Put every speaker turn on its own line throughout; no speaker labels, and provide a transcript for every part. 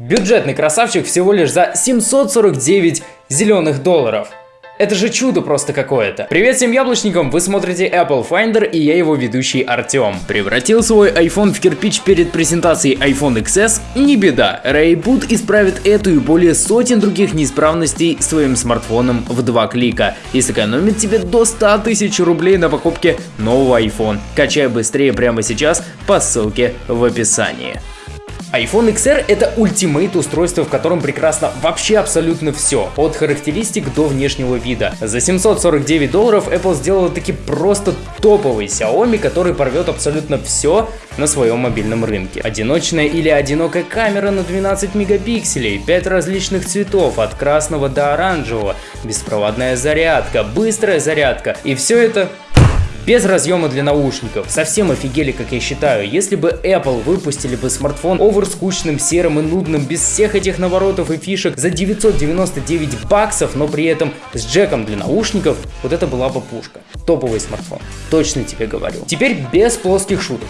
Бюджетный красавчик всего лишь за 749 зеленых долларов. Это же чудо просто какое-то. Привет всем яблочникам, вы смотрите Apple Finder и я его ведущий Артем. Превратил свой iPhone в кирпич перед презентацией iPhone XS? Не беда, Rayboot исправит эту и более сотен других неисправностей своим смартфоном в два клика и сэкономит тебе до 100 тысяч рублей на покупке нового iPhone. Качай быстрее прямо сейчас по ссылке в описании iPhone XR это ультимейт устройство, в котором прекрасно вообще абсолютно все, от характеристик до внешнего вида. За 749 долларов Apple сделала таки просто топовый Xiaomi, который порвет абсолютно все на своем мобильном рынке. Одиночная или одинокая камера на 12 мегапикселей, 5 различных цветов от красного до оранжевого, беспроводная зарядка, быстрая зарядка и все это без разъема для наушников. Совсем офигели, как я считаю. Если бы Apple выпустили бы смартфон овер скучным, серым и нудным, без всех этих наворотов и фишек за 999 баксов, но при этом с джеком для наушников, вот это была бы пушка. Топовый смартфон. Точно тебе говорю. Теперь без плоских шуток.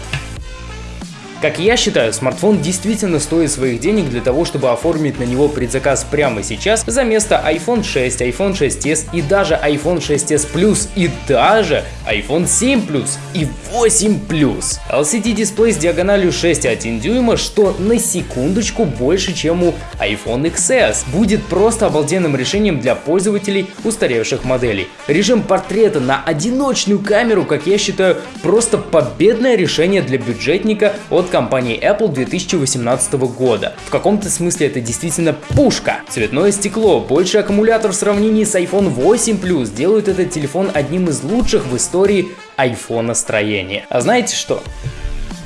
Как я считаю, смартфон действительно стоит своих денег для того, чтобы оформить на него предзаказ прямо сейчас за место iPhone 6, iPhone 6s и даже iPhone 6s Plus и даже iPhone 7 Plus и 8 Plus. LCD дисплей с диагональю 6,1 дюйма, что на секундочку больше, чем у iPhone XS. Будет просто обалденным решением для пользователей устаревших моделей. Режим портрета на одиночную камеру, как я считаю, просто победное решение для бюджетника от компании Apple 2018 года. В каком-то смысле это действительно пушка. Цветное стекло, больше аккумулятор в сравнении с iPhone 8 Plus делают этот телефон одним из лучших в истории iPhone строения. А знаете что?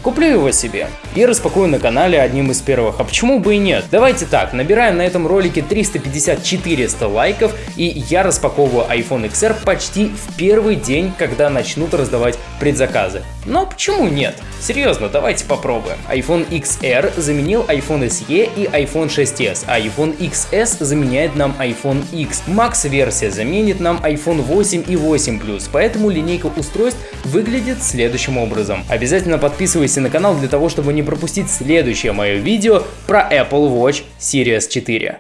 Куплю его себе и распакую на канале одним из первых, а почему бы и нет? Давайте так, набираем на этом ролике 350-400 лайков и я распаковываю iPhone XR почти в первый день, когда начнут раздавать предзаказы. Но почему нет? Серьезно, давайте попробуем. iPhone XR заменил iPhone SE и iPhone 6s, а iPhone XS заменяет нам iPhone X. Max версия заменит нам iPhone 8 и 8 Plus, поэтому линейка устройств выглядит следующим образом. Обязательно подписывайся на канал для того, чтобы не пропустить следующее мое видео про Apple Watch Series 4.